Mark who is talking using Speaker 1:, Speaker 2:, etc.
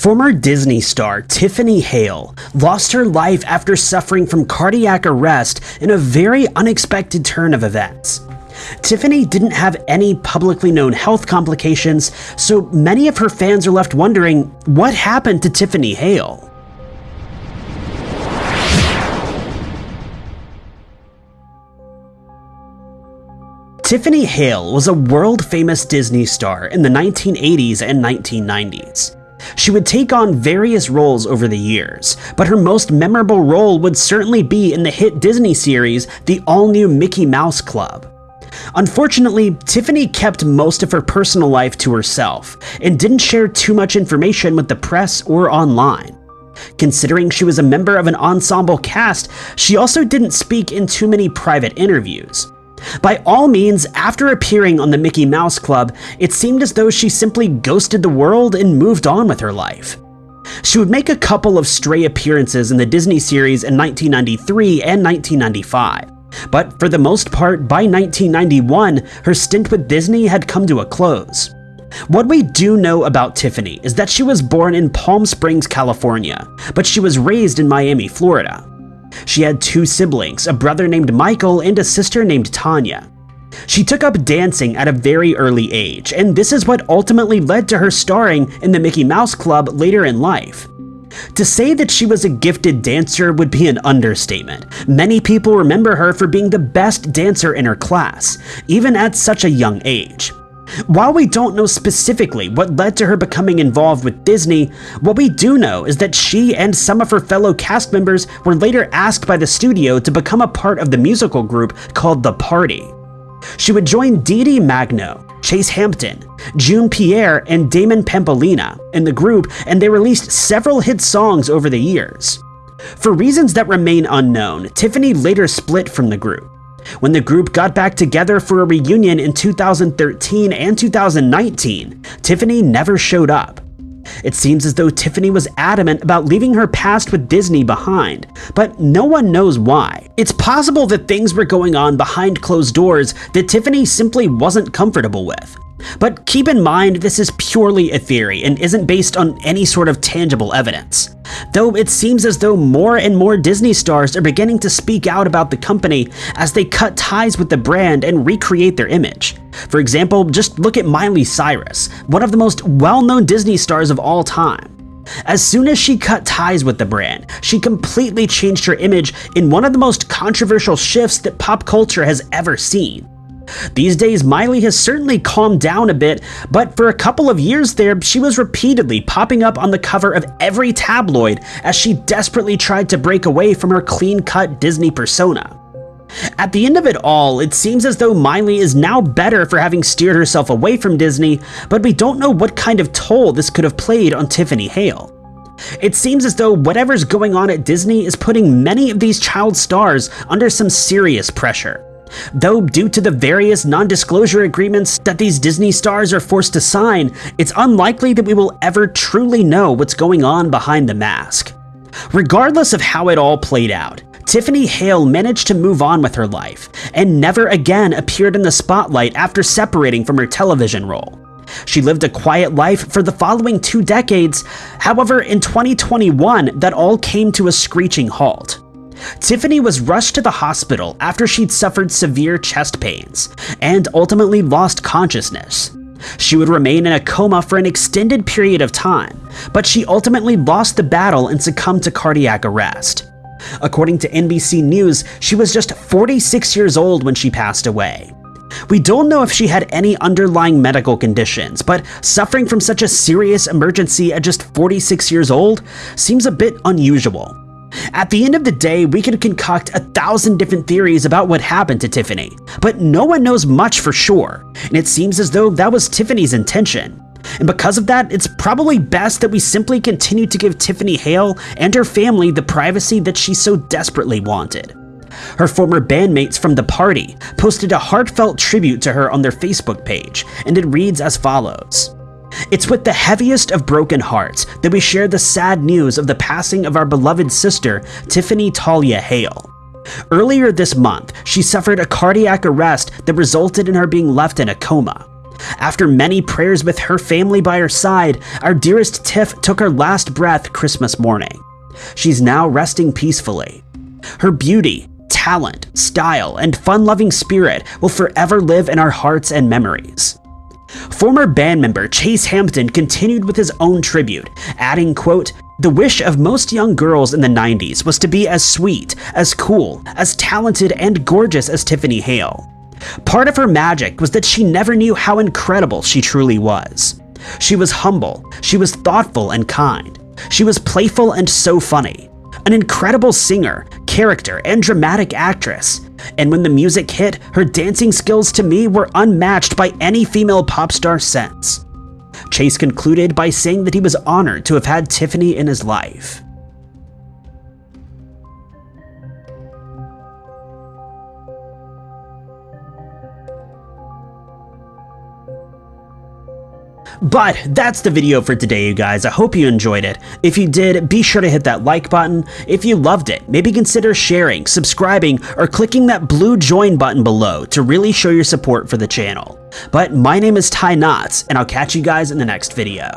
Speaker 1: Former Disney star Tiffini Hale lost her life after suffering from cardiac arrest in a very unexpected turn of events. Tiffini didn't have any publicly known health complications, so many of her fans are left wondering what happened to Tiffini Hale. Tiffini Hale was a world famous Disney star in the 1980s and 1990s. She would take on various roles over the years, but her most memorable role would certainly be in the hit Disney series, the all-new Mickey Mouse Club. Unfortunately, Tiffini kept most of her personal life to herself and didn't share too much information with the press or online. Considering she was a member of an ensemble cast, she also didn't speak in too many private interviews. By all means, after appearing on the Mickey Mouse Club, it seemed as though she simply ghosted the world and moved on with her life. She would make a couple of stray appearances in the Disney series in 1993 and 1995. But for the most part, by 1991, her stint with Disney had come to a close. What we do know about Tiffini is that she was born in Palm Springs, California, but she was raised in Miami, Florida. She had two siblings, a brother named Michael and a sister named Tanya. She took up dancing at a very early age, and this is what ultimately led to her starring in the Mickey Mouse Club later in life. To say that she was a gifted dancer would be an understatement. Many people remember her for being the best dancer in her class, even at such a young age. While we don't know specifically what led to her becoming involved with Disney, what we do know is that she and some of her fellow cast members were later asked by the studio to become a part of the musical group called The Party. She would join Dee Dee Magno, Chase Hampton, June Pierre, and Damon Pampolina in the group, and they released several hit songs over the years. For reasons that remain unknown, Tiffini later split from the group. When the group got back together for a reunion in 2013 and 2019, Tiffini never showed up. It seems as though Tiffini was adamant about leaving her past with Disney behind, but no one knows why. It's possible that things were going on behind closed doors that Tiffini simply wasn't comfortable with. But keep in mind this is purely a theory and isn't based on any sort of tangible evidence. Though it seems as though more and more Disney stars are beginning to speak out about the company as they cut ties with the brand and recreate their image. For example, just look at Miley Cyrus, one of the most well-known Disney stars of all time. As soon as she cut ties with the brand, she completely changed her image in one of the most controversial shifts that pop culture has ever seen. These days, Miley has certainly calmed down a bit, but for a couple of years there, she was repeatedly popping up on the cover of every tabloid as she desperately tried to break away from her clean-cut Disney persona. At the end of it all, it seems as though Miley is now better for having steered herself away from Disney, but we don't know what kind of toll this could have played on Tiffini Hale. It seems as though whatever's going on at Disney is putting many of these child stars under some serious pressure. Though due to the various non-disclosure agreements that these Disney stars are forced to sign, it's unlikely that we will ever truly know what's going on behind the mask. Regardless of how it all played out, Tiffini Hale managed to move on with her life, and never again appeared in the spotlight after separating from her television role. She lived a quiet life for the following two decades, however in 2021 that all came to a screeching halt. Tiffini was rushed to the hospital after she'd suffered severe chest pains, and ultimately lost consciousness. She would remain in a coma for an extended period of time, but she ultimately lost the battle and succumbed to cardiac arrest. According to NBC News, she was just 46 years old when she passed away. We don't know if she had any underlying medical conditions, but suffering from such a serious emergency at just 46 years old seems a bit unusual. At the end of the day, we could concoct a thousand different theories about what happened to Tiffini, but no one knows much for sure, and it seems as though that was Tiffini's intention. And because of that, it's probably best that we simply continue to give Tiffini Hale and her family the privacy that she so desperately wanted. Her former bandmates from the party posted a heartfelt tribute to her on their Facebook page, and it reads as follows. It's with the heaviest of broken hearts that we share the sad news of the passing of our beloved sister, Tiffini Talia Hale. Earlier this month, she suffered a cardiac arrest that resulted in her being left in a coma. After many prayers with her family by her side, our dearest Tiff took her last breath Christmas morning. She's now resting peacefully. Her beauty, talent, style, and fun-loving spirit will forever live in our hearts and memories. Former band member Chase Hampton continued with his own tribute, adding, quote, The wish of most young girls in the 90s was to be as sweet, as cool, as talented, and gorgeous as Tiffini Hale. Part of her magic was that she never knew how incredible she truly was. She was humble, she was thoughtful and kind, she was playful and so funny, an incredible singer, character, and dramatic actress. And when the music hit, her dancing skills to me were unmatched by any female pop star since. Chase concluded by saying that he was honored to have had Tiffini in his life. But that's the video for today, you guys. I hope you enjoyed it. If you did, be sure to hit that like button. If you loved it, maybe consider sharing, subscribing, or clicking that blue join button below to really show your support for the channel. But my name is Ty Knotts, and I'll catch you guys in the next video.